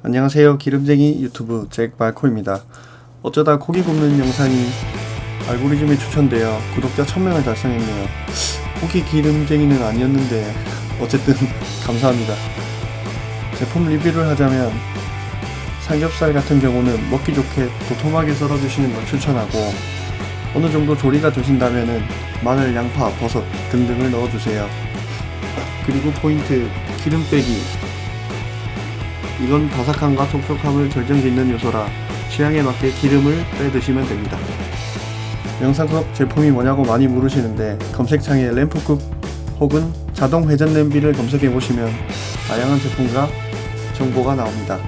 안녕하세요. 기름쟁이 유튜브 잭 말코입니다. 어쩌다 고기 굽는 영상이 알고리즘에 추천되어 구독자 1000명을 달성했네요. 고기 기름쟁이는 아니었는데 어쨌든 감사합니다. 제품 리뷰를 하자면 삼겹살 같은 경우는 먹기 좋게 도톰하게 썰어주시는 걸 추천하고 어느 정도 조리가 되신다면은 마늘, 양파, 버섯 등등을 넣어주세요. 그리고 포인트 기름 빼기 이건 바삭함과 촉촉함을 결정짓는 요소라 취향에 맞게 기름을 빼 드시면 됩니다. 영상 속 제품이 뭐냐고 많이 물으시는데 검색창에 램프쿡 혹은 자동 회전 냄비를 검색해 보시면 다양한 제품과 정보가 나옵니다.